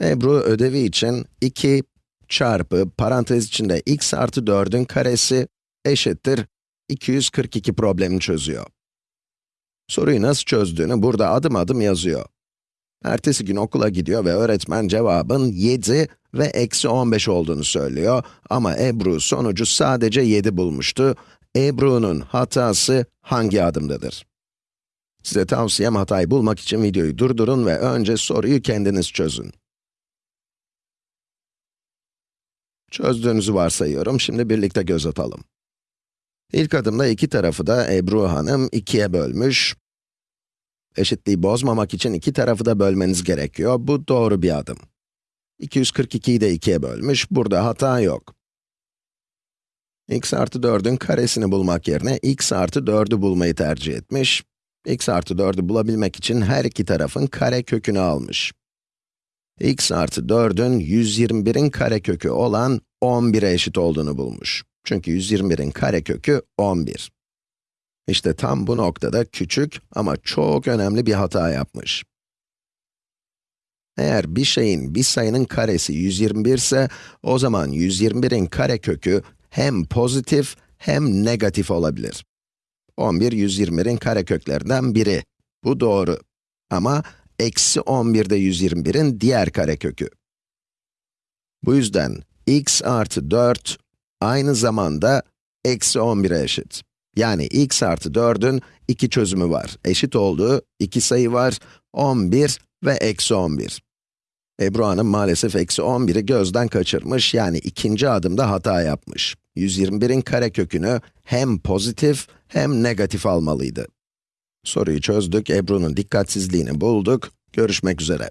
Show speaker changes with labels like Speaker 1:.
Speaker 1: Ebru ödevi için 2 çarpı parantez içinde x artı 4'ün karesi eşittir 242 problemini çözüyor. Soruyu nasıl çözdüğünü burada adım adım yazıyor. Ertesi gün okula gidiyor ve öğretmen cevabın 7 ve eksi 15 olduğunu söylüyor. Ama Ebru sonucu sadece 7 bulmuştu. Ebru'nun hatası hangi adımdadır? Size tavsiyem hatayı bulmak için videoyu durdurun ve önce soruyu kendiniz çözün. Çözdüğünüzü varsayıyorum, şimdi birlikte göz atalım. İlk adımda iki tarafı da Ebru Hanım ikiye bölmüş. Eşitliği bozmamak için iki tarafı da bölmeniz gerekiyor. Bu doğru bir adım. 242'yi de ikiye bölmüş, burada hata yok. x artı 4'ün karesini bulmak yerine x artı 4'ü bulmayı tercih etmiş. x artı 4'ü bulabilmek için her iki tarafın kare kökünü almış. X artı 4'ün 121'in karekökü olan 11'e eşit olduğunu bulmuş. Çünkü 121'in karekökü 11. İşte tam bu noktada küçük ama çok önemli bir hata yapmış. Eğer bir şeyin, bir sayının karesi 121 ise, o zaman 121'in karekökü hem pozitif hem negatif olabilir. 11, 121'in kareköklerinden biri. Bu doğru. Ama eksi 11 de 121'in diğer karekökü. Bu yüzden x artı 4 aynı zamanda eksi 11'e eşit. Yani x artı 4'ün iki çözümü var. Eşit olduğu iki sayı var, 11 ve eksi 11. Ebru Hanım maalesef eksi 11'i gözden kaçırmış, yani ikinci adımda hata yapmış. 121'in karekökünü hem pozitif hem negatif almalıydı. Soruyu çözdük, Ebru'nun dikkatsizliğini bulduk. Görüşmek üzere.